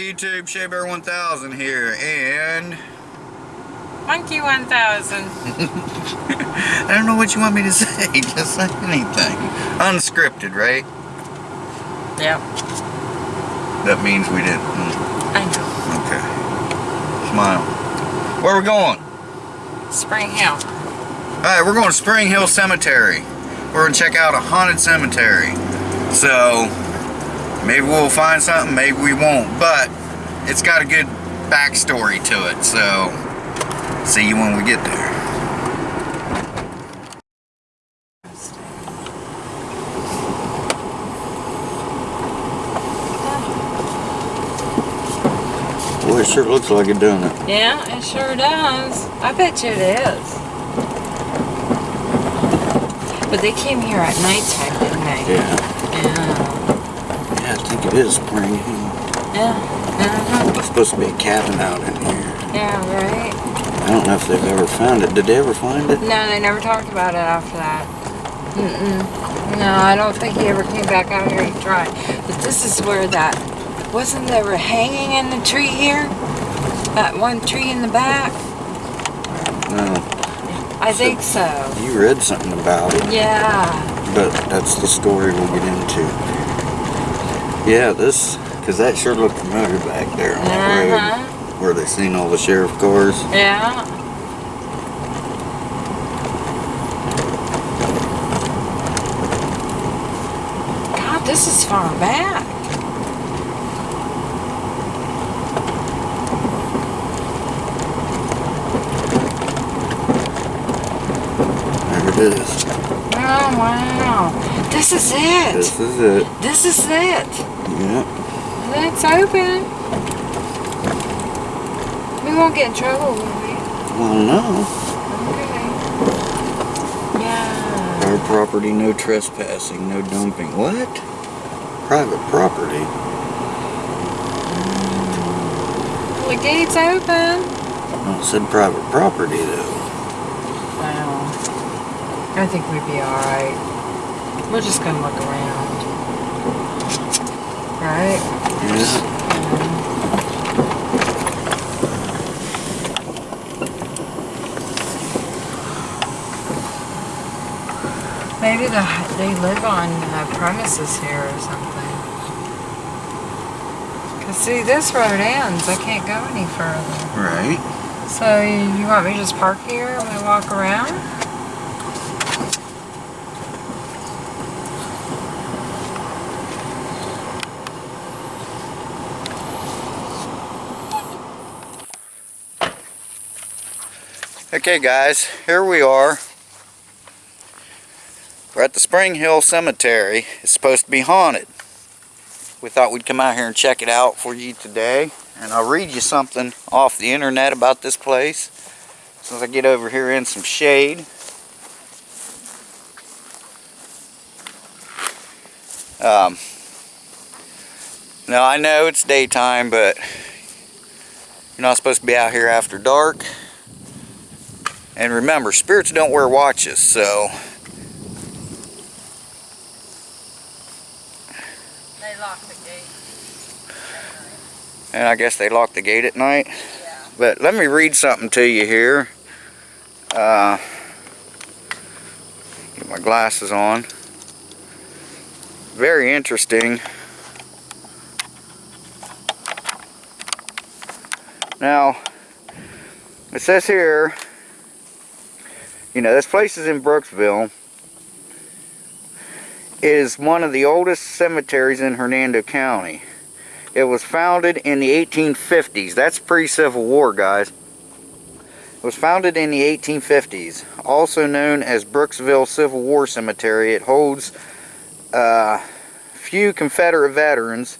YouTube, Bear 1000 here, and... Monkey 1000. I don't know what you want me to say, just say anything. Unscripted, right? Yep. That means we didn't. Hmm. I know. Okay. Smile. Where are we going? Spring Hill. Alright, we're going to Spring Hill Cemetery. We're going to check out a haunted cemetery. So, maybe we'll find something, maybe we won't. But, it's got a good backstory to it. So, see you when we get there. Boy, it sure looks like it, doesn't it? Yeah, it sure does. I bet you it is. But they came here at nighttime, didn't they? Yeah. Yeah. Yeah, I think it is Spring Yeah. There's supposed to be a cabin out in here. Yeah, right? I don't know if they've ever found it. Did they ever find it? No, they never talked about it after that. Mm-mm. No, I don't think he ever came back out here to try. But this is where that... Wasn't there a hanging in the tree here? That one tree in the back? No. I think so. You read something about it, Yeah. but that's the story we'll get into. Yeah, this, because that sure looked familiar back there on that Uh-huh. road where they seen all the sheriff cars. Yeah. God, this is far back. There it is. Oh, wow. This is it. This is it. This is it. Yeah. It's open. We won't get in trouble, will we? Well, no. Okay. Yeah. Our property, no trespassing, no dumping. What? Private property? Mm. The gate's open. Well, it said private property, though. Wow. I think we'd be alright. We're just gonna look around. Right? Maybe the, they live on uh, premises here or something. Cause see, this road ends. I can't go any further. Right. So you want me to just park here and we walk around? Okay guys, here we are. We're at the Spring Hill Cemetery. It's supposed to be haunted. We thought we'd come out here and check it out for you today. And I'll read you something off the internet about this place. Since I get over here in some shade. Um, now I know it's daytime, but you're not supposed to be out here after dark. And remember, spirits don't wear watches, so They lock the gate. and I guess they lock the gate at night. Yeah. But let me read something to you here. Uh, get my glasses on. Very interesting. Now, it says here, you know, this place is in Brooksville. It is one of the oldest cemeteries in Hernando County. It was founded in the 1850s. That's pre-Civil War, guys. It was founded in the 1850s. Also known as Brooksville Civil War Cemetery, it holds uh, few Confederate veterans.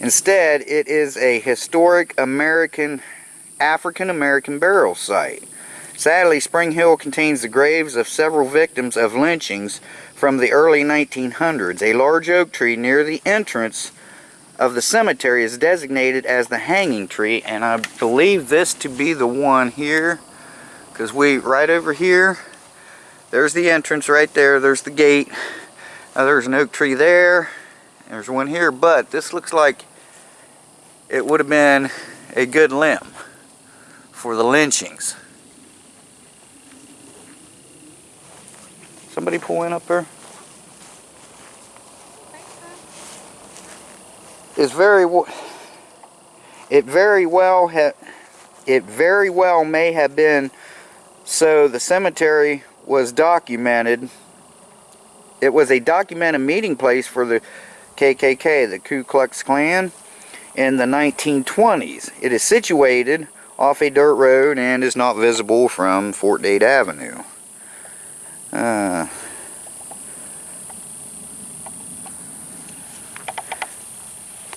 Instead, it is a historic American, African-American burial site. Sadly, Spring Hill contains the graves of several victims of lynchings from the early 1900s. A large oak tree near the entrance of the cemetery is designated as the hanging tree, and I believe this to be the one here, because we, right over here, there's the entrance right there, there's the gate. Now there's an oak tree there, There's one here, but this looks like it would have been a good limb for the lynchings. Somebody pull in up there? It's very it very well ha- it very well may have been so the cemetery was documented it was a documented meeting place for the KKK the Ku Klux Klan in the 1920s it is situated off a dirt road and is not visible from Fort Dade Avenue. Uh,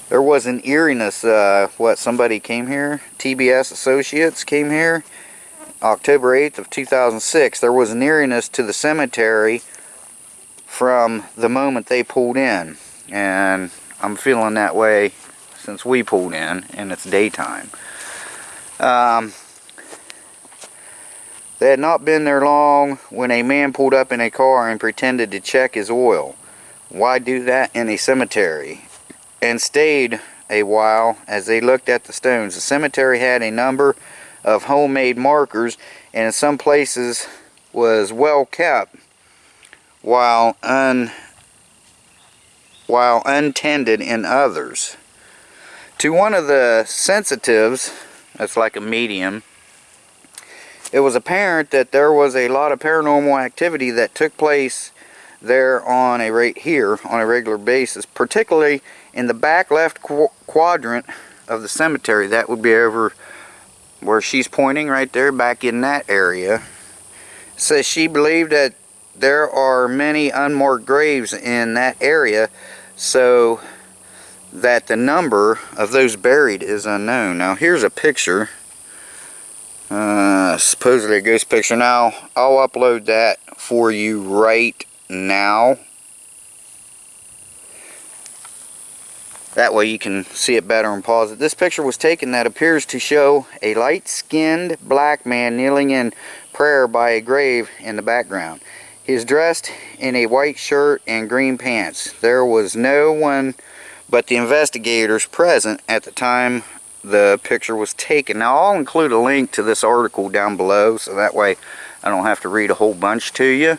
there was an eeriness uh, what somebody came here? TBS associates came here? October 8th of 2006 there was an eeriness to the cemetery from the moment they pulled in. And I'm feeling that way since we pulled in and it's daytime um, they had not been there long when a man pulled up in a car and pretended to check his oil why do that in a cemetery and stayed a while as they looked at the stones. The cemetery had a number of homemade markers and in some places was well kept while un while untended in others. To one of the sensitives, that's like a medium, it was apparent that there was a lot of paranormal activity that took place there on a right here on a regular basis, particularly in the back left qu quadrant of the cemetery. That would be over where she's pointing right there, back in that area. Says she believed that there are many unmarked graves in that area, so that the number of those buried is unknown. Now here's a picture. Uh, supposedly a ghost picture. Now I'll upload that for you right now. That way you can see it better and pause it. This picture was taken that appears to show a light-skinned black man kneeling in prayer by a grave in the background. He is dressed in a white shirt and green pants. There was no one but the investigators present at the time the picture was taken. Now I'll include a link to this article down below so that way I don't have to read a whole bunch to you.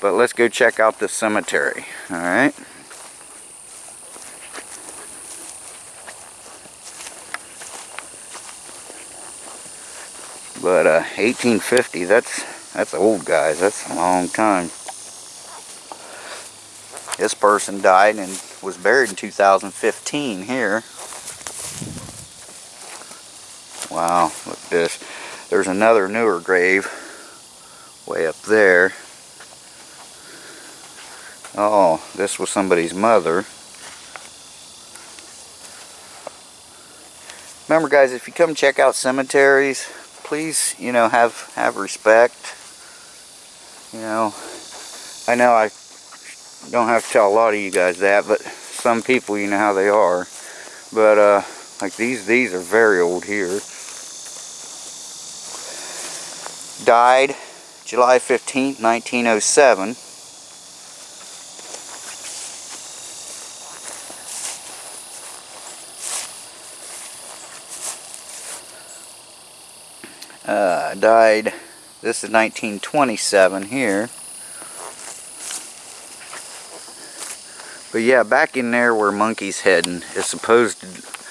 But let's go check out this cemetery. Alright. But uh, 1850, that's that's old guys. That's a long time. This person died and was buried in 2015 here. Wow, look at this. There's another newer grave way up there. Oh, this was somebody's mother. Remember guys, if you come check out cemeteries, please, you know, have have respect. You know, I know I don't have to tell a lot of you guys that, but some people, you know how they are. But uh, like these, these are very old here. Died July 15th, 1907. Uh, died, this is 1927 here. But yeah, back in there where Monkey's heading is supposed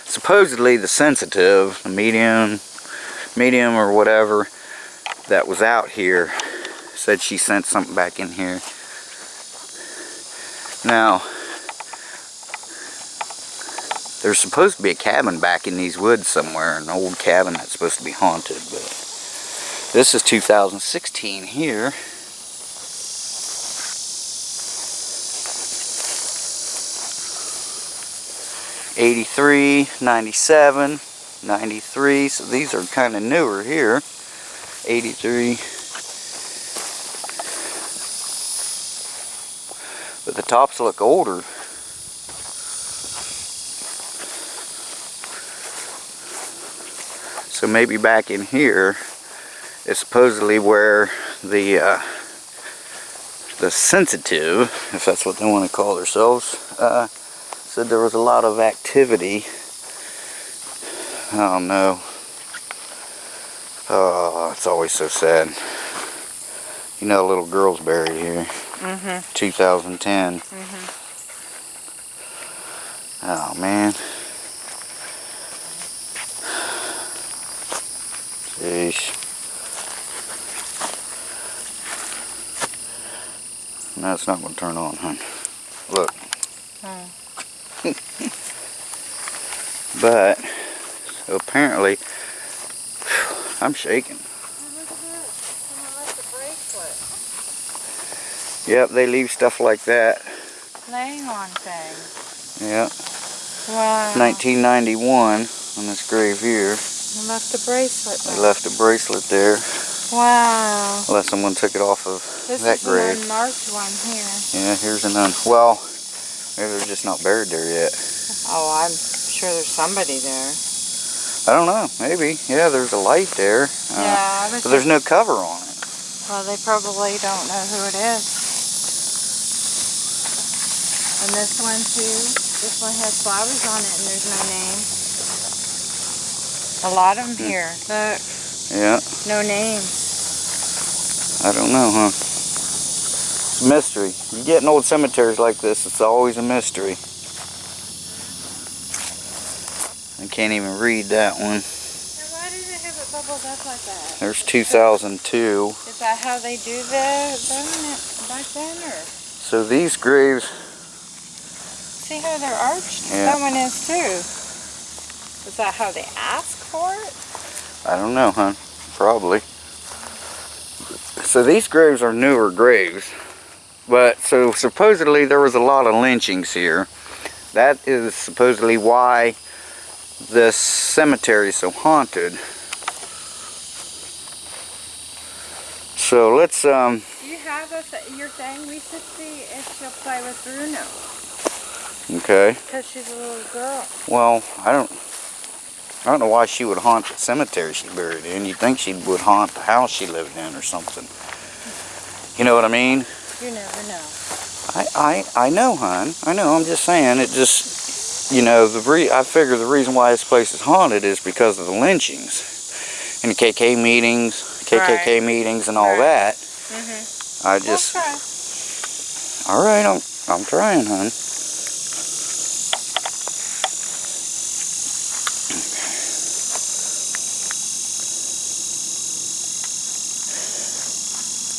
supposedly the sensitive, the medium, medium or whatever that was out here said she sent something back in here. Now, there's supposed to be a cabin back in these woods somewhere, an old cabin that's supposed to be haunted, but this is 2016 here. Eighty-three, ninety-seven, ninety-three. So these are kind of newer here. Eighty-three. But the tops look older. So maybe back in here is supposedly where the uh, the sensitive, if that's what they want to call themselves, uh, said there was a lot of activity. I don't know. Oh, it's always so sad. You know, a little girl's buried here. Mm-hmm. 2010. Mm-hmm. Oh man. Jeez. No, it's not going to turn on, huh? Look. But, so apparently, I'm shaking. Yep, they leave stuff like that. Laying on things. Yeah, Wow. 1991 on this grave here. They left a bracelet. They left a bracelet there, Wow. unless someone took it off of This that is grave. an unmarked one here. Yeah, here's an un. Well, maybe they're just not buried there yet. Oh, I'm sure there's somebody there. I don't know. Maybe. Yeah, there's a light there. Uh, yeah, but there's no cover on it. well, they probably don't know who it is. And this one too. This one has flowers on it, and there's no name. A lot of them Hmm. here. Look, Yeah, no names. I don't know, huh? It's a mystery. You get in old cemeteries like this, it's always a mystery. I can't even read that one. Why do they have it bubbled up like that? There's 2002. Is that how they do the back then, or So these graves, see how they're arched? Yeah. That one is too. Is that how they ask for it? I don't know, huh? Probably. So these graves are newer graves. But so supposedly there was a lot of lynchings here. That is supposedly why this cemetery is so haunted. So let's um Do you have a th- your thing? We should see if she'll play with Bruno. okay. Because she's a little girl. Well, I don't I don't know why she would haunt the cemetery she buried in. You'd think she would haunt the house she lived in or something. You know what I mean? You never know. I, I, I know, hon. I know. I'm just saying. It just, you know, the re- I figure the reason why this place is haunted is because of the lynchings and the KK meetings, KKK Right. meetings, and all Right. that. Mm-hmm. I just, okay. all right. I'm, I'm trying, hon.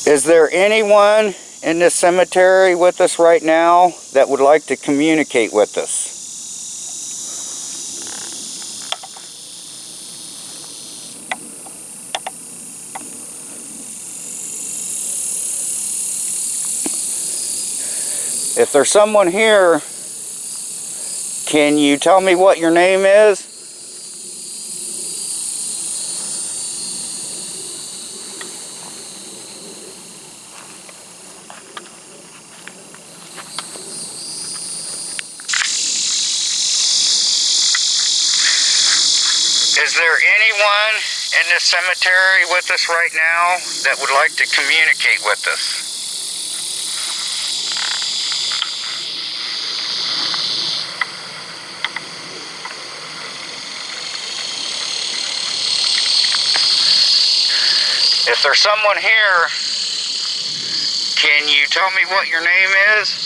Is there anyone in this cemetery with us right now that would like to communicate with us? If there's someone here, can you tell me what your name is? Is there anyone in this cemetery with us right now that would like to communicate with us? If there's someone here, can you tell me what your name is?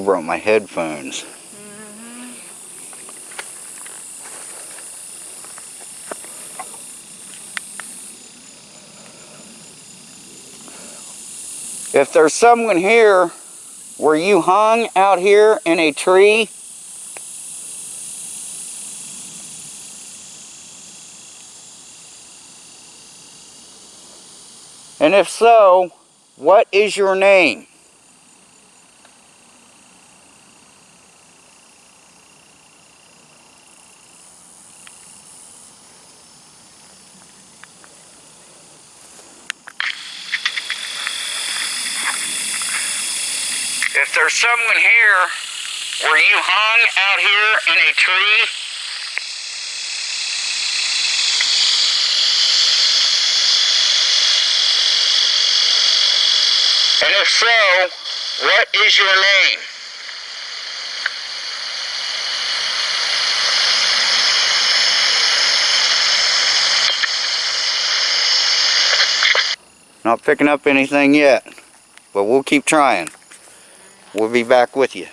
Have brought my headphones. If there's someone here, were you hung out here in a tree? And if so, what is your name? you hung out here in a tree? And if so, what is your name? Not picking up anything yet, but we'll keep trying. We'll be back with you.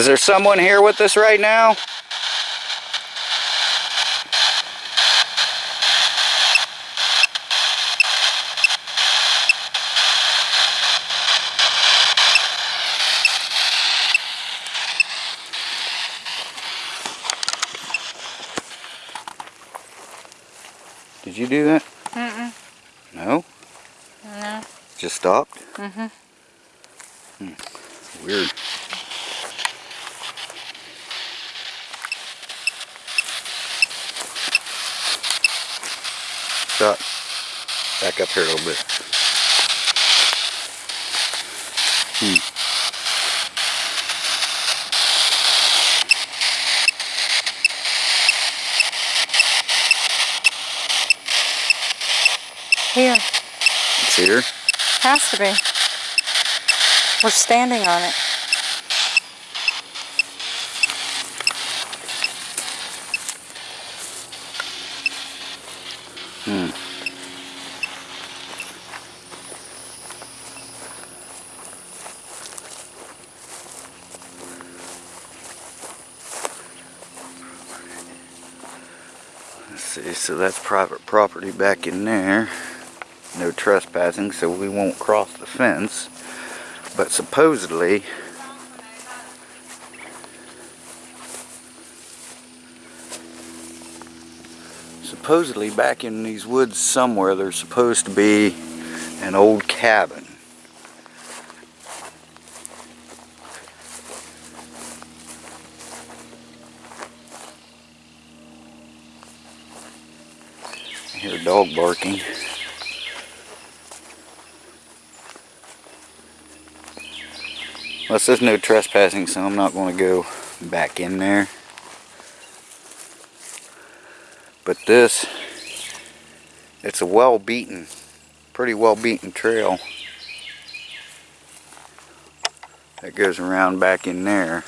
Is there someone here with us right now? Did you do that? Mm-mm. No? No. Just stopped? Mm-hmm. Weird. Stop. Back up here a little bit. Hmm. Here. It's here. Has to be. We're standing on it. Hmm. Let's see, so that's private property back in there. No trespassing, so we won't cross the fence. But supposedly, supposedly back in these woods somewhere there's supposed to be an old cabin. I hear a dog barking. Well, it says no trespassing, so I'm not going to go back in there. But this, it's a well beaten, pretty well beaten trail that goes around back in there.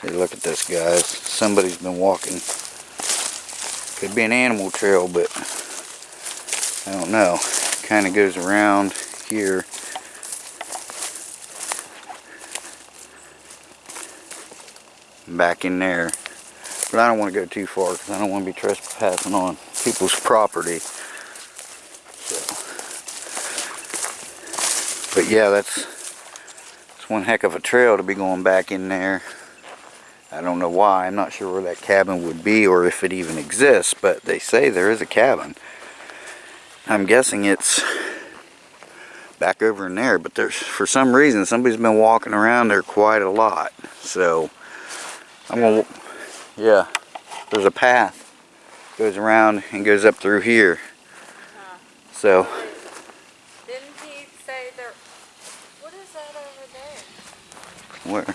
See, look at this, guys. Somebody's been walking. Could be an animal trail, but I don't know. Kind of goes around here. Back in there. But I don't want to go too far because I don't want to be trespassing on people's property. So. But yeah, that's, that's one heck of a trail to be going back in there. I don't know why. I'm not sure where that cabin would be or if it even exists, but they say there is a cabin. I'm guessing it's back over in there, but there's for some reason somebody's been walking around there quite a lot. So I'm gonna, yeah, there's a path goes around and goes up through here. Uh-huh. So Didn't he say there? What is that over there? where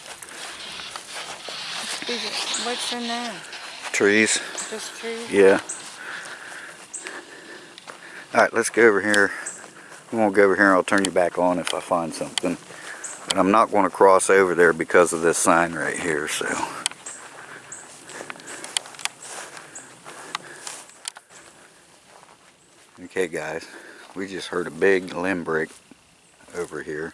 What's in there? trees? Just trees? Yeah. All right, let's go over here. I'm gonna go over here and I'll turn you back on if I find something. But I'm not gonna cross over there because of this sign right here, so. Okay guys, we just heard a big limb break over here.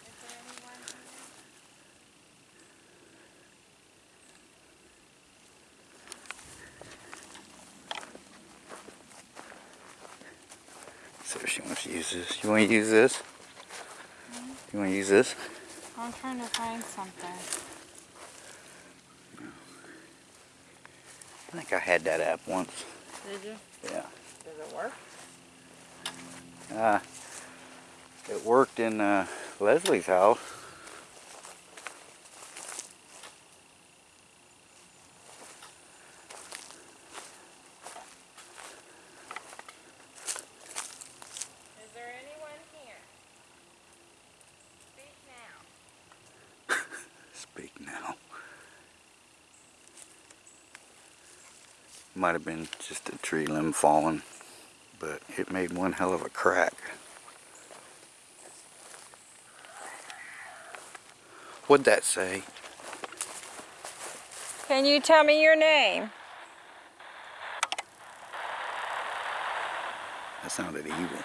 So she wants to use this. You want to use this? You want to use this? I'm trying to find something. I think I had that app once. Did you? Yeah. Does it work? Uh, it worked in uh, Leslie's house. Is there anyone here? Speak now. Speak now. Might have been just a tree limb falling, but it made one hell of a crack. What'd that say? Can you tell me your name? That sounded evil.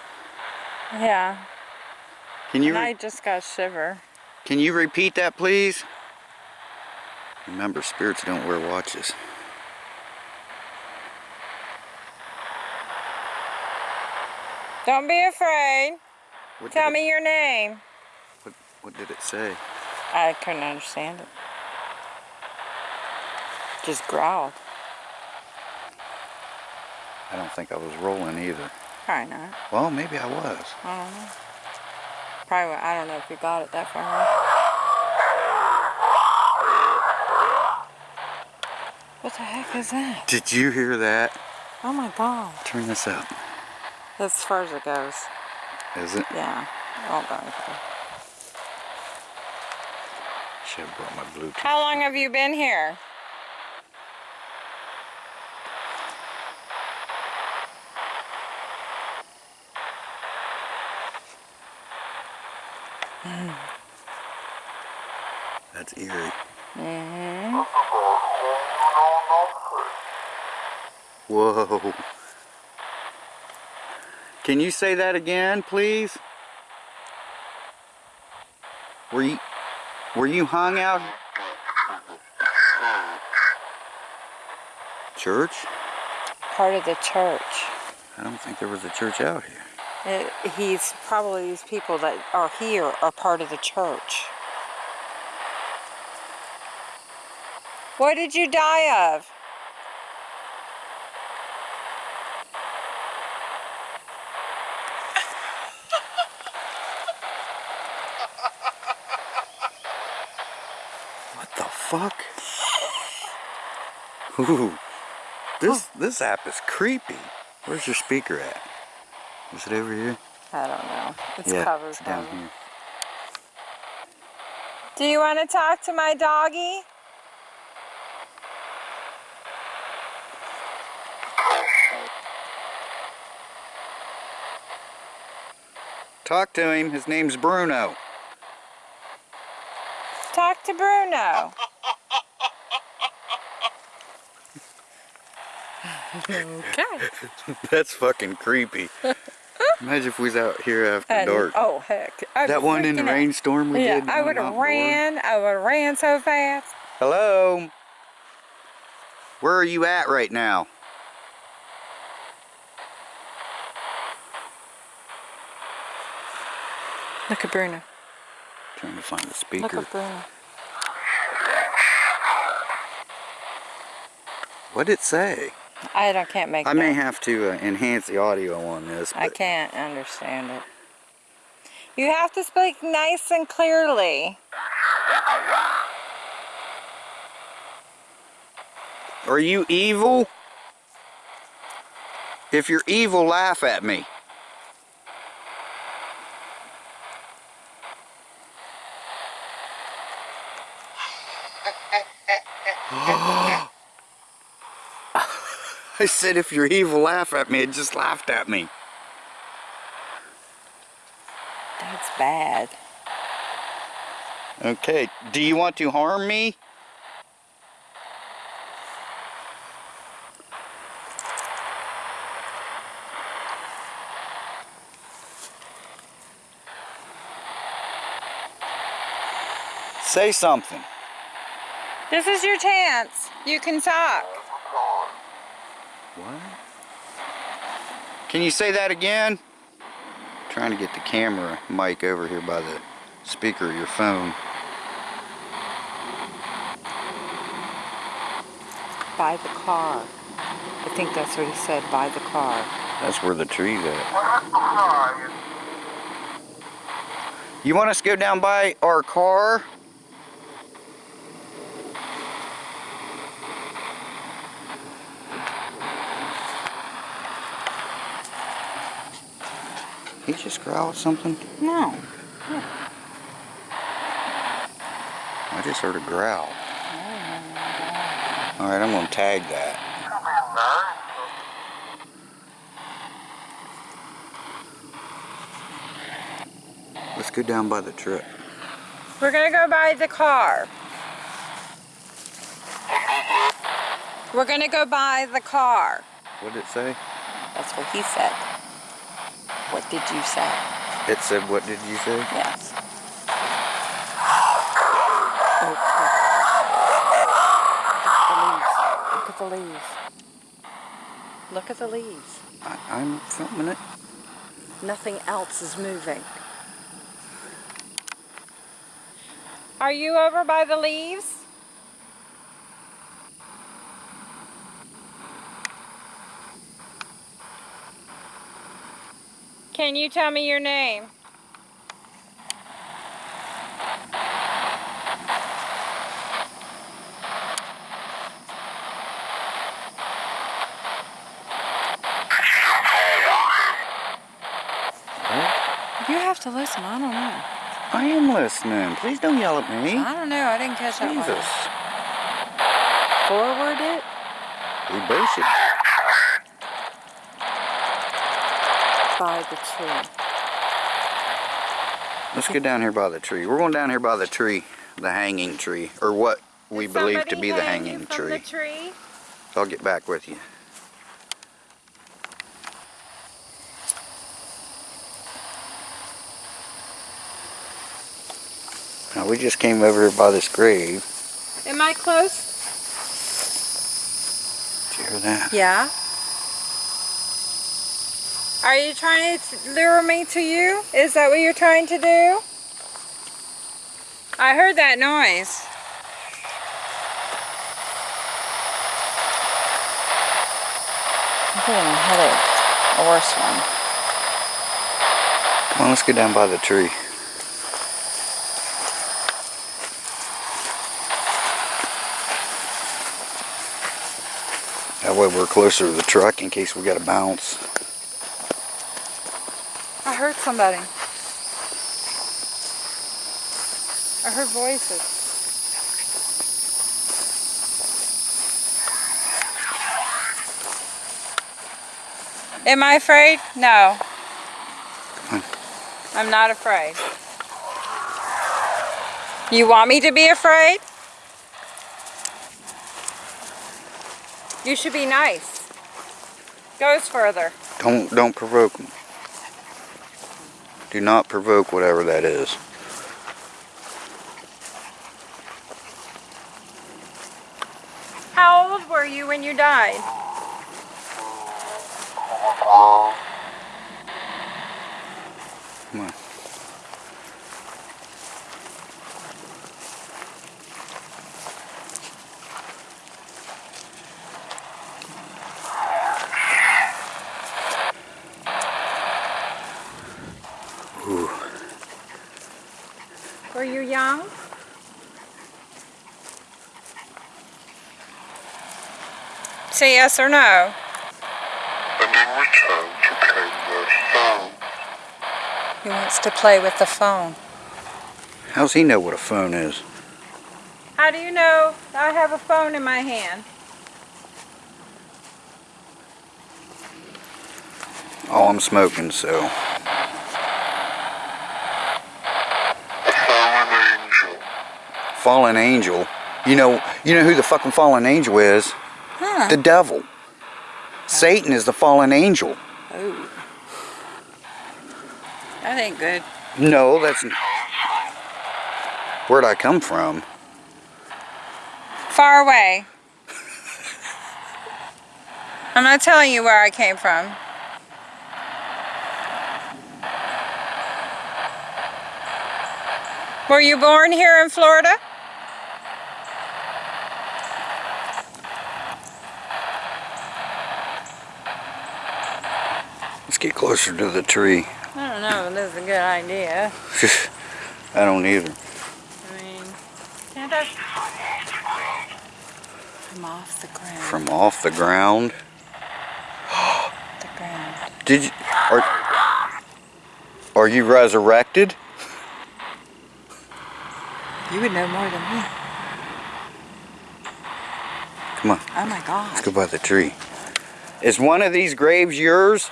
Yeah. Can you I just got shiver. can you repeat that, please? Remember, spirits don't wear watches. Don't be afraid. What Tell did it, me your name. What, what did it say? I couldn't understand it. Just growled. I don't think I was rolling either. Probably not. Well, maybe I was. I don't know. Probably. I don't know if you got it that far. What the heck is that? Did you hear that? Oh my god. Turn this up. That's as far as it goes. Is it? Yeah. Oh god. Should have brought my Bluetooth. How long have you been here? That's eerie. Mm-hmm. Whoa. Can you say that again, please? Were you were you hung out? Church? Part of the church. I don't think there was a church out here. It, he's probably these people that are here are part of the church. What did you die of? What the fuck? Ooh. This this app is creepy. Where's your speaker at? Is it over here? I don't know. It's yeah, covered. it's down here. Do you want to talk to my doggy? Talk to him. His name's Bruno. Talk to Bruno. Okay. That's fucking creepy. Imagine if we was out here after And- dark. oh heck. I'd that one in the rainstorm we Yeah, did. I would have ran. I would have ran so fast. Hello. Where are you at right now? Look at Bruno. Trying to find the speaker. Look at Bruno. What did it say? I don't, can't make I it may have to uh, enhance the audio on this. I can't understand it. You have to speak nice and clearly. Are you evil? If you're evil, laugh at me. I said if you're evil, laugh at me. It just laughed at me. That's bad. Okay, do you want to harm me? Say something. This is your chance. You can talk. What? Can you say that again? trying to get the camera mic over here by the speaker of your phone. By the car. I think that's what he said, by the car. That's where the tree's at. You want us to go down by our car? He just growled something? No. I just heard a growl. Alright, I'm gonna tag that. Let's go down by the truck. We're gonna go by the car. We're gonna go by the car. What did it say? That's what he said. What did you say? It said, what did you say? Yes. Look at the leaves. Look at the leaves. I, I'm filming it. Nothing else is moving. Are you over by the leaves? Can you tell me your name? What? You have to listen. I don't know. I am listening. Please don't yell at me. I don't know. I didn't catch that one. Jesus. Forward it. We basic. By the tree. Let's get down here by the tree. We're going down here by the tree, the hanging tree, or what we Did believe to be the hanging from tree. The tree. I'll get back with you. Now we just came over here by this grave. Am I close? Did you hear that? Yeah. Are you trying to lure me to you? Is that what you're trying to do? I heard that noise. I'm getting a headache. A worse one. Come on, let's get down by the tree. That way we're closer to the truck in case we got to bounce. Heard somebody. I heard voices. Am I afraid? No. I'm not afraid. You want me to be afraid? You should be nice. Goes further. Don't don't provoke me. Do not provoke whatever that is. How old were you when you died? Come on. Ooh. Were you young? Say yes or no. and in return to claim their phone. He wants to play with the phone. How's he know what a phone is? How do you know I have a phone in my hand? Oh, I'm smoking, so A fallen angel. Fallen angel. You know, you know who the fucking fallen angel is? Huh. The devil. Satan is the fallen angel. Oh. That ain't good. No, that's where'd I come from? Far away. I'm not telling you where I came from. Were you born here in Florida? Closer to the tree. I don't know if this is a good idea. I don't either. I mean? From off the ground. From off the ground. the ground. Did you are Are you resurrected? You would know more than me. Come on, Oh my God. let's go by the tree. Is one of these graves yours?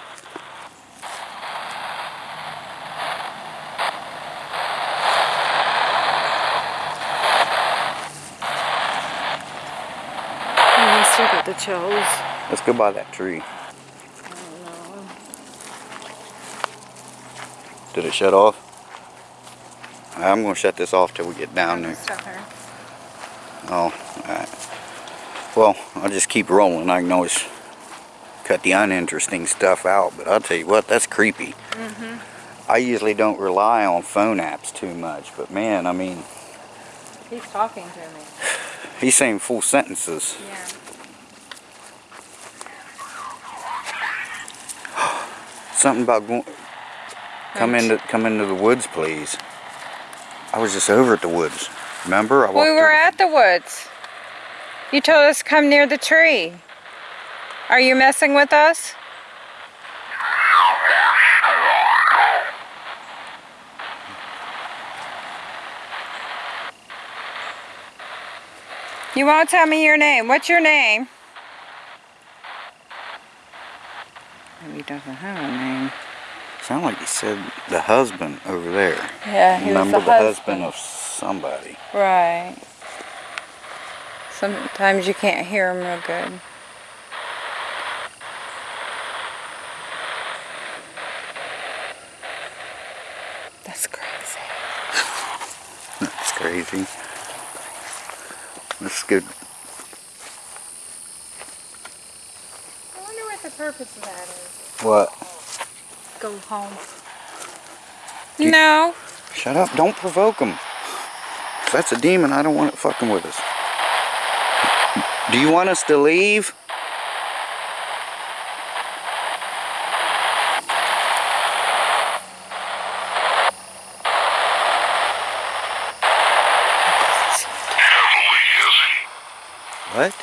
I still got the chills. Let's go by that tree. I don't know. Did it shut off? I'm gonna shut this off till we get down there. Oh, alright. Well, I'll just keep rolling. I can always cut the uninteresting stuff out, but I'll tell you what, that's creepy. Mm-hmm. I usually don't rely on phone apps too much, but man, I mean, He's talking to me. he's saying full sentences. Yeah. Something about going, come into, come into the woods, please. I was just over at the woods. Remember? I We were through- at the woods. You told us to come near the tree. Are you messing with us? You won't tell me your name. What's your name? Maybe he doesn't have a name. Sound like he said the husband over there. Yeah, he Remember was the the, husband of somebody. Right. Sometimes you can't hear him real good. That's crazy. That's crazy. That's good. I wonder what the purpose of that is. What? Go home. you- No. Shut up. Don't provoke him. If that's a demon, I don't want it fucking with us. Do you want us to leave? Heavily, is he? What?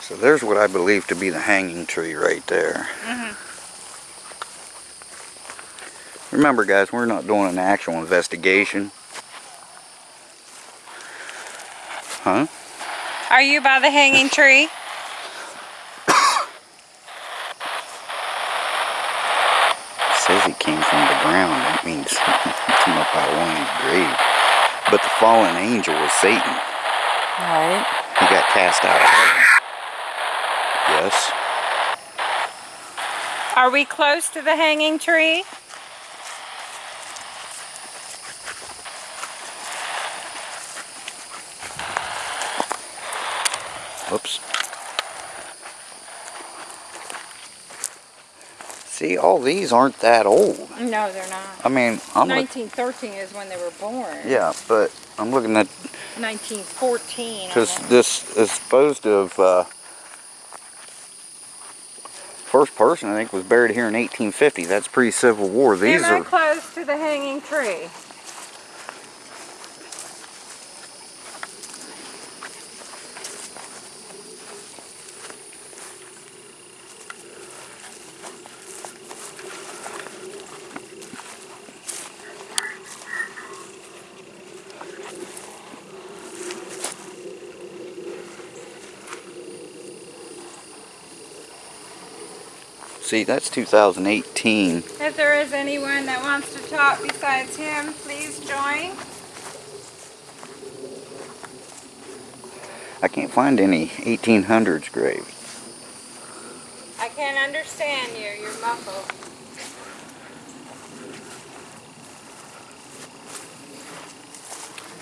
so there's what I believe to be the hanging tree right there. Mm-hmm. Remember, guys, we're not doing an actual investigation. Huh? Are you by the hanging tree? says he came from the ground. That means he came up out of one of his grave. But the fallen angel was Satan. Right. He got cast out of heaven. Yes. Are we close to the hanging tree? Oops. See, all these aren't that old. No, they're not. I mean, I'm 1913 is when they were born. yeah, but I'm looking at 1914. because this is supposed to have uh, first person I think was buried here in 1850. That's pre-Civil War. These Am I are close to the hanging tree? See that's 2018. If there is anyone that wants to talk besides him, please join. I can't find any 1800s graves. I can't understand you. You're muffled.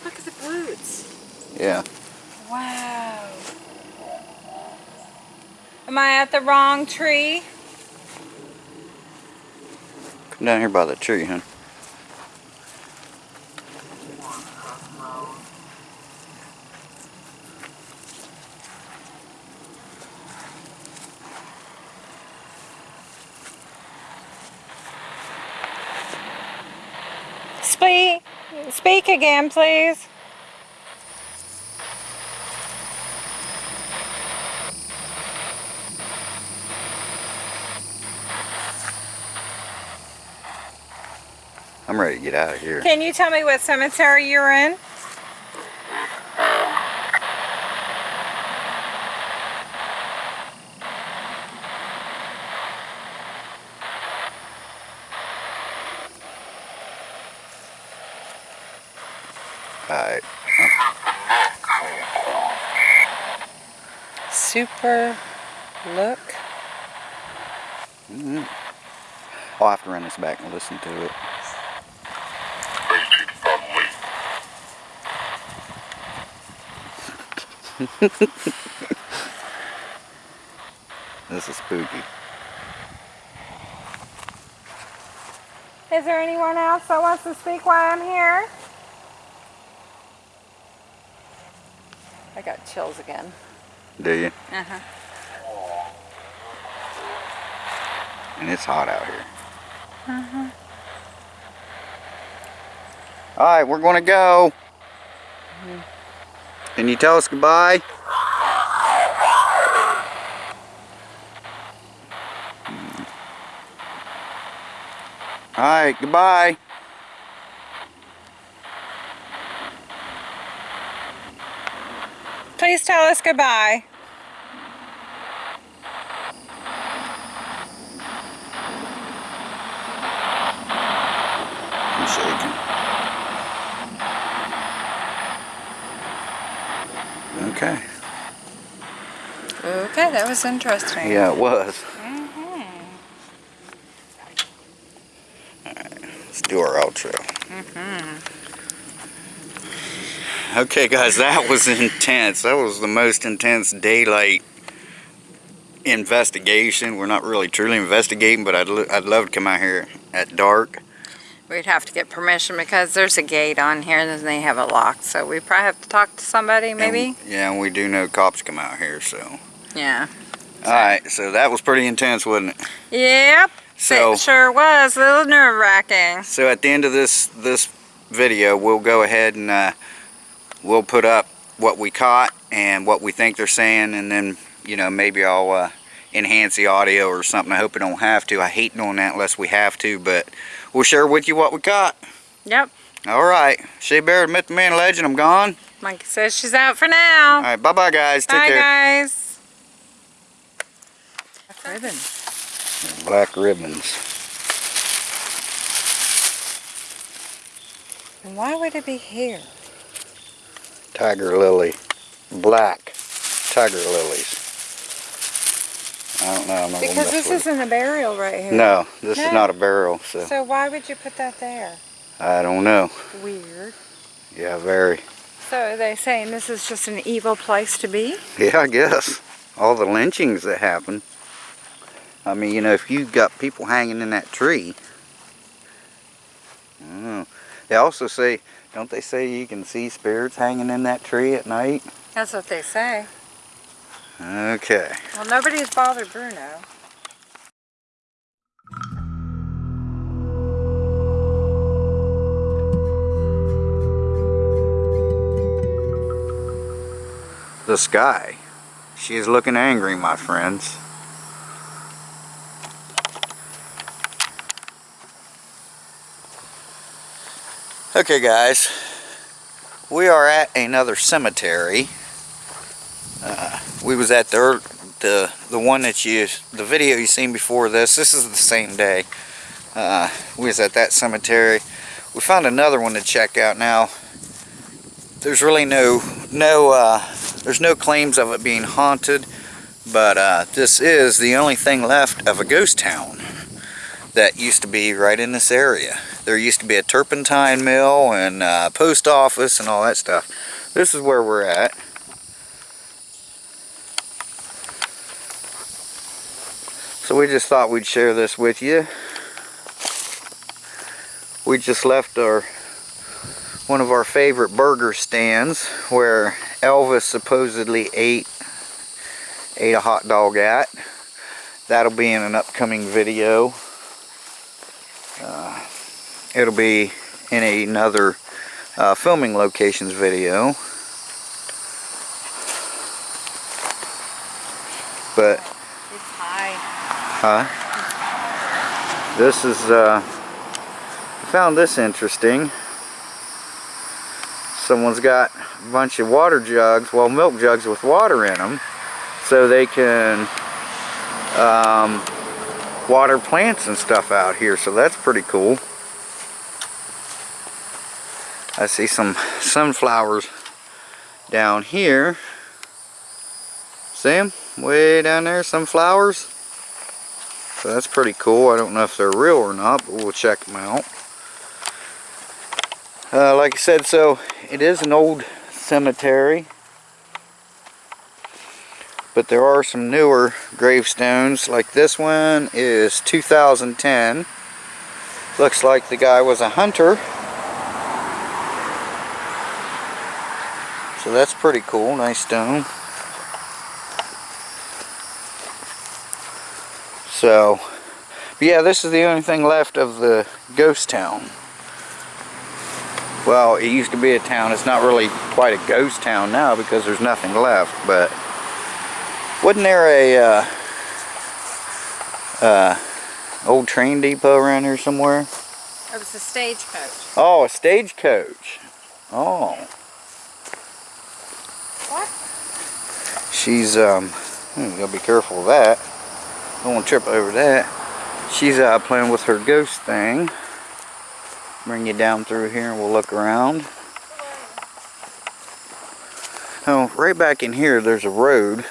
Look at the boots. Yeah. Wow. Am I at the wrong tree? down here by the tree, huh? Speak, speak again, please. Get out of here. Can you tell me what cemetery you're in? Alright. Super look. Mm-hmm. I'll have to run this back and listen to it. This is spooky. Is there anyone else that wants to speak while I'm here? I got chills again. Do you? Uh-huh. And it's hot out here. Uh-huh. Alright, we're gonna go. Can you tell us goodbye? Alright, goodbye. Please tell us goodbye. I'm shaking. Okay. Okay, that was interesting. Yeah, it was. Alright, let's do our outro. Mm-hmm. Okay, guys, that was intense. That was the most intense daylight investigation. We're not really truly investigating, but I'd, I'd love to come out here at dark. We'd have to get permission because there's a gate on here and they have it locked. So we probably have to talk to somebody, maybe? And, yeah, and we do know cops come out here, so. Yeah. Alright, so that was pretty intense, wasn't it? Yep. So. it sure was. A little nerve wracking. So at the end of this this video, we'll go ahead and uh, we'll put up what we caught and what we think they're saying, and then you know maybe I'll uh, enhance the audio or something. I hope I don't have to. I hate doing that unless we have to, but we'll share with you what we caught. Yep. All right, Shea Bear, Myth the Man Legend. I'm gone. Monkey says she's out for now. All right, bye bye guys. Take Bye, care. guys. Ribbon. Black ribbons. And why would it be here? Tiger lily. Black tiger lilies. I don't know. I'm not Because this isn't a burial right here. No, this is not a barrel, so So why would you put that there? I don't know. Weird. Yeah, very. So are they saying this is just an evil place to be? Yeah, I guess. All the lynchings that happen. I mean, you know, if you've got people hanging in that tree. I. They also say, don't they say you can see spirits hanging in that tree at night? That's what they say. Okay. Well, nobody's bothered Bruno. The sky. She is looking angry, my friends. Okay, guys. We are at another cemetery. Uh, we was at the, the the one that you the video you seen before this. This is the same day. Uh, we was at that cemetery. We found another one to check out now. There's really no no uh, there's no claims of it being haunted, but uh, this is the only thing left of a ghost town that used to be right in this area. There used to be a turpentine mill and uh, post office and all that stuff. This is where we're at. So we just thought we'd share this with you. We just left our one of our favorite burger stands where Elvis supposedly ate ate a hot dog at. That'll be in an upcoming video. Uh, it'll be in another uh, filming locations video. But It's high. Huh? This is, uh, I found this interesting. Someone's got a bunch of water jugs, well, milk jugs with water in them, so they can um, water plants and stuff out here, so that's pretty cool. I see some sunflowers down here. See them? Way down there, some flowers. So that's pretty cool. I don't know if they're real or not, but we'll check them out. Uh, like I said, so it is an old cemetery. But there are some newer gravestones. Like this one is 2010. Looks like the guy was a hunter. So that's pretty cool. Nice stone. So, yeah, this is the only thing left of the ghost town. Well, it used to be a town. It's not really quite a ghost town now because there's nothing left. But wasn't there a uh, uh, old train depot around here somewhere? It was a stagecoach. Oh, a stagecoach. Oh. What? She's um. hmm, gotta be careful of that. Don't want to trip over that. She's uh, playing with her ghost thing. Bring you down through here and we'll look around. Oh, right back in here there's a road.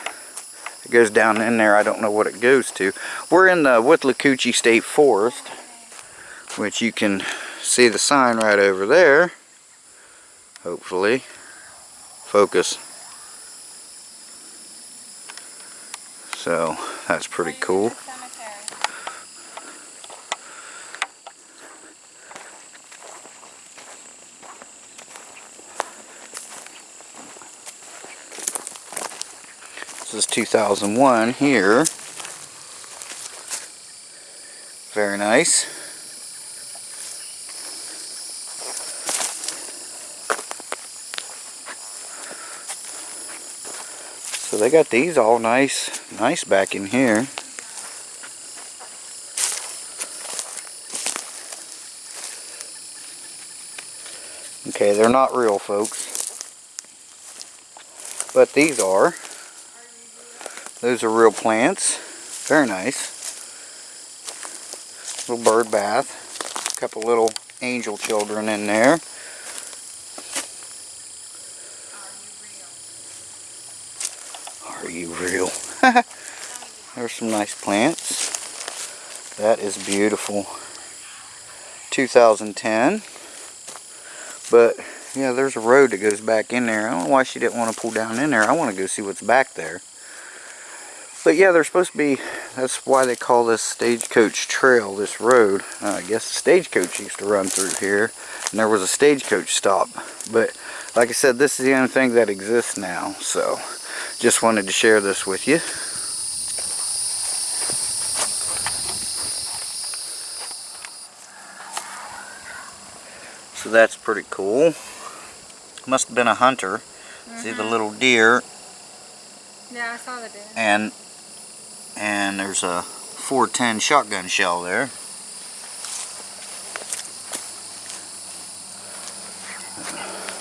It goes down in there. I don't know what it goes to. We're in the Withlacoochee State Forest, which you can see the sign right over there. Hopefully. Focus. So, that's pretty cool. This is 2001 here. Very nice. They got these all nice, nice back in here. Okay, they're not real, folks. But these are. Those are real plants. Very nice. Little bird bath. A couple little angel children in there. Are you real? There's some nice plants. That is beautiful. 2010. But, yeah, there's a road that goes back in there. I don't know why she didn't want to pull down in there. I want to go see what's back there. But yeah, there's supposed to be, that's why they call this Stagecoach Trail, this road. Uh, I guess the stagecoach used to run through here, and there was a stagecoach stop. But like I said, this is the only thing that exists now, so just wanted to share this with you. So that's pretty cool. Must have been a hunter. See the mm-hmm. little deer Yeah, I saw the deer. and and there's a 410 shotgun shell there.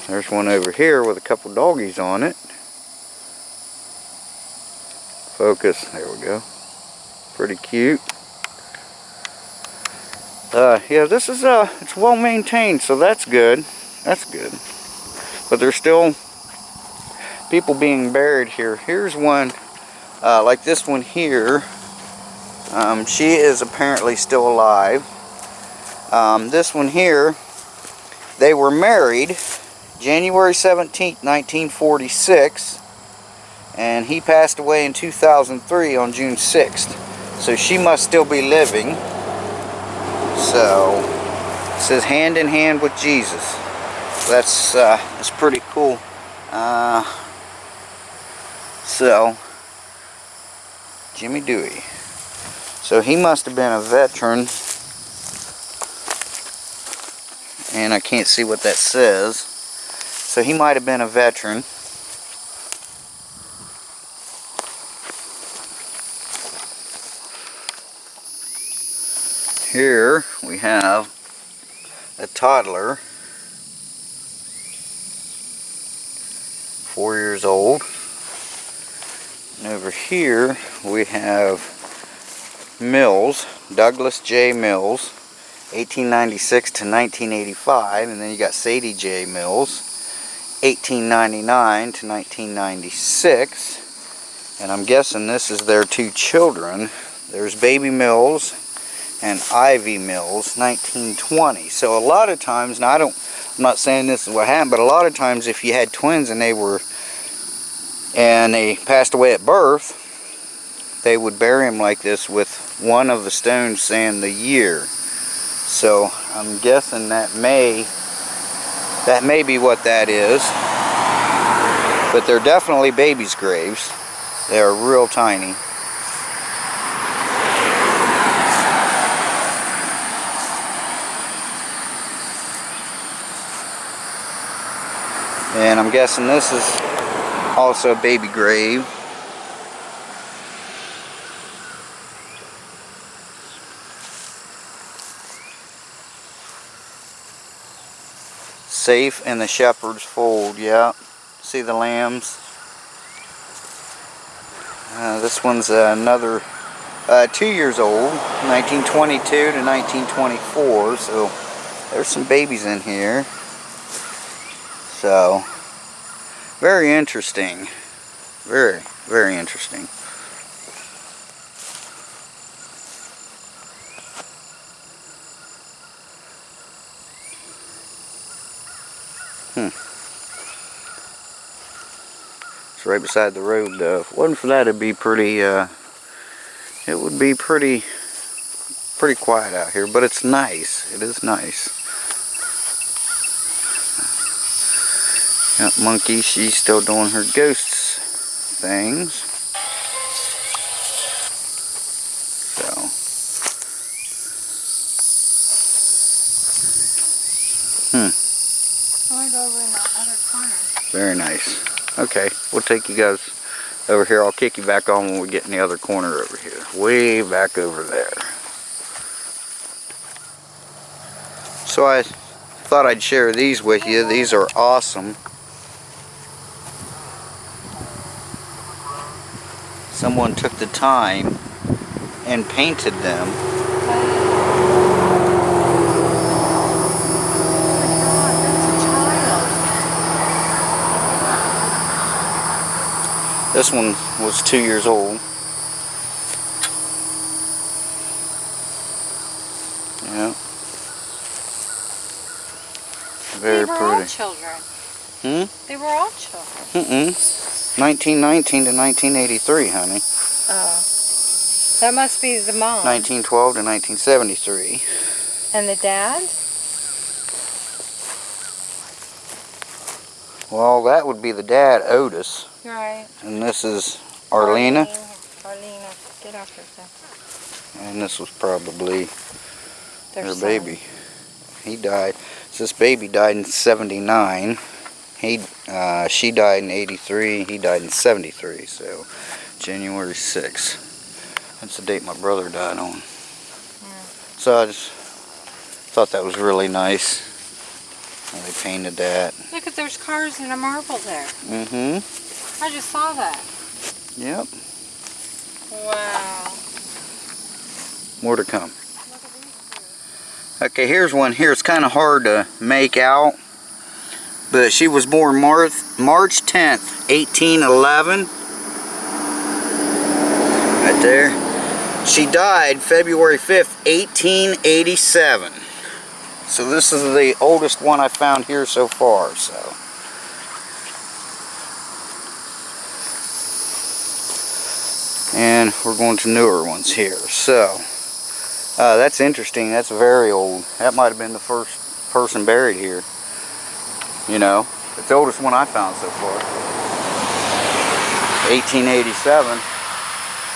There's one over here with a couple doggies on it. Focus, there we go. Pretty cute. Uh, yeah, this is uh, it's well maintained, so that's good. That's good. But there's still people being buried here. Here's one uh, like this one here, um, she is apparently still alive. Um, this one here, they were married January 17th, 1946, and he passed away in 2003 on June 6th. So she must still be living. So, it says hand in hand with Jesus. That's, uh, that's pretty cool. Uh, so, Jimmy Dewey. So he must have been a veteran. And I can't see what that says. So he might have been a veteran. Here we have a toddler, four years old. And over here we have Mills, Douglas J. Mills, 1896 to 1985, and then you got Sadie J. Mills, 1899 to 1996, and I'm guessing this is their two children. There's Baby Mills and Ivy Mills, 1920. So a lot of times, now I don't, I'm not saying this is what happened, but a lot of times if you had twins and they were, and they passed away at birth, they would bury them like this with one of the stones saying the year. So I'm guessing that may that may be what that is. But they're definitely babies' graves. They are real tiny. And I'm guessing this is also a baby grave. Safe in the shepherd's fold, yeah. See the lambs? Uh, this one's uh, another uh, two years old, 1922 to 1924, so there's some babies in here. So, very interesting. Very, very interesting. Hmm. It's right beside the road though. If it wasn't for that it'd be pretty uh it would be pretty pretty quiet out here, but it's nice. It is nice. Got Monkey, she's still doing her ghosts things. So Hmm. I want to go over in the other corner. Very nice. Okay, we'll take you guys over here. I'll kick you back on when we get in the other corner over here. Way back over there. So I thought I'd share these with you. These are awesome. Someone took the time and painted them. This one was two years old. Yeah. Very they were all pretty. children. Hmm? They were all children. Mm-mm. 1919 to 1983, honey. Oh. That must be the mom. 1912 to 1973. And the dad? Well, that would be the dad, Otis. Right. And this is Arlena. Arlena. Get off her And this was probably Their her son. baby. He died. So this baby died in 79. He, uh, she died in 83. He died in 73. So January 6th. That's the date my brother died on. So I just thought that was really nice. how They painted that. Look at there's cars and a marble there. Mm-hmm. I just saw that. Yep. Wow. More to come. Look at these Okay, here's one here. It's kind of hard to make out. But she was born March, March 10th, 1811. Right there. She died February 5th, 1887. So this is the oldest one I found here so far. So. And we're going to newer ones here. So. Uh, that's interesting. That's very old. That might have been the first person buried here. You know, it's the oldest one I found so far. 1887. Is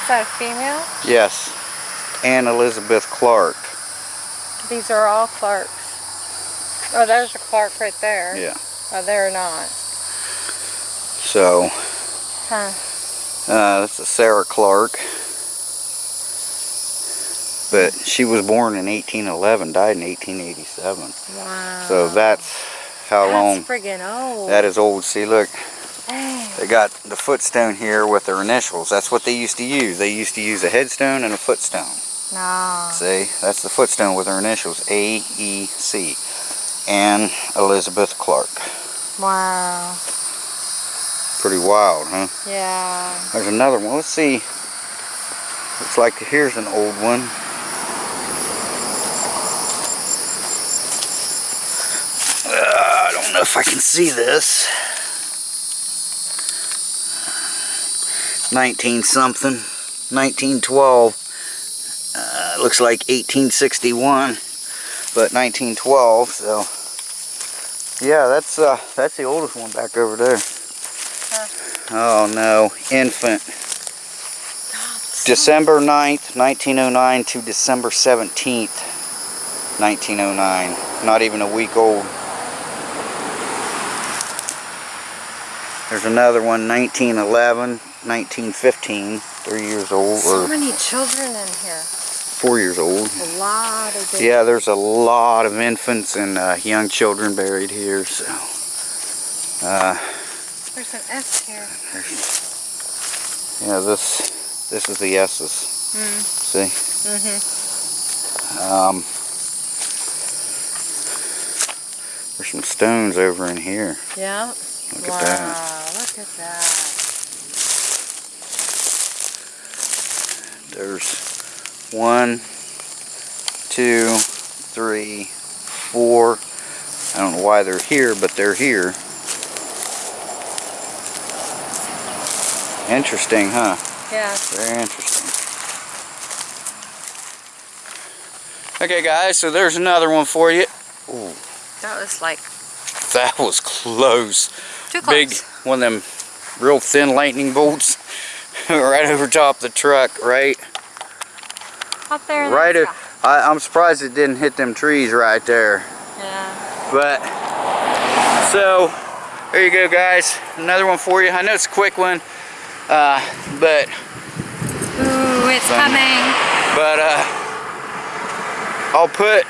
that a female? Yes. Anne Elizabeth Clark. These are all Clarks. Oh, there's a Clark right there. Yeah. Oh, they're not. So, Huh. uh, that's a Sarah Clark. But she was born in 1811, died in 1887. Wow. So that's how That's long friggin' old. that is old. See, look, Dang. they got the footstone here with their initials. That's what they used to use. They used to use a headstone and a footstone. No. See, that's the footstone with her initials, A, E, C. Anne Elizabeth Clark. Wow. Pretty wild, huh? Yeah. There's another one. Let's see. Looks like here's an old one. Uh, I don't know if I can see this. 19 something. 1912. Uh, looks like 1861, but 1912. So, yeah, that's uh, that's the oldest one back over there. Oh no, infant. December 9th, 1909 to December 17th, 1909. Not even a week old. There's another one, 1911, 1915, three years old, So or many children in here. four years old. A lot of babies. Yeah, there's a lot of infants and uh, young children buried here, so. Uh, There's an S here. yeah, this, this is the S's. Mm. See? Mm-hmm. Um, there's some stones over in here. Yeah. Look wow. at that. Look at that. There's one, two, three, four. I don't know why they're here, but they're here. Interesting, huh? Yeah. Very interesting. Okay, guys, so there's another one for you. Ooh, That was like that was close. Too Big, one of them real thin lightning bolts right over top the truck, right? Up there. Right, o- I, I'm surprised it didn't hit them trees right there. Yeah. But, so, there you go guys. Another one for you. I know it's a quick one, uh, but, Ooh, it's coming. but, uh, I'll put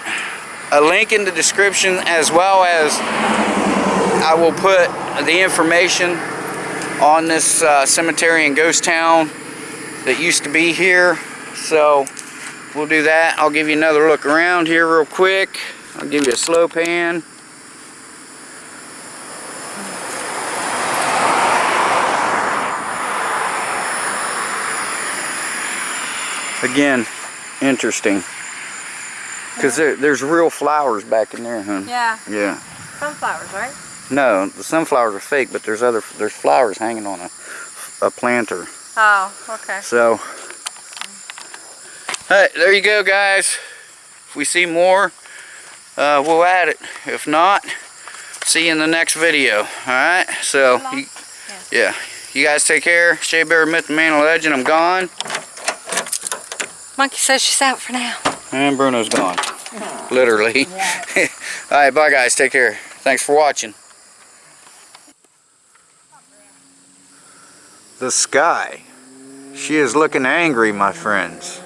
a link in the description as well as I will put the information on this uh, cemetery in Ghost Town that used to be here. So we'll do that. I'll give you another look around here real quick. I'll give you a slow pan. Again, interesting. Because there, there's real flowers back in there, huh? Yeah. Yeah. Sunflowers, right? No, the sunflowers are fake, but there's other there's flowers hanging on a a planter. Oh, okay. So, hey, there you go, guys. If we see more, uh, we'll add it. If not, see you in the next video. All right. So, you, yeah, you guys take care. Shea Bear Myth and Man and Legend. I'm gone, Monkey says she's out for now. and Bruno's gone. Literally. All right, bye, guys. Take care. Thanks for watching. The sky. She is looking angry, my friends.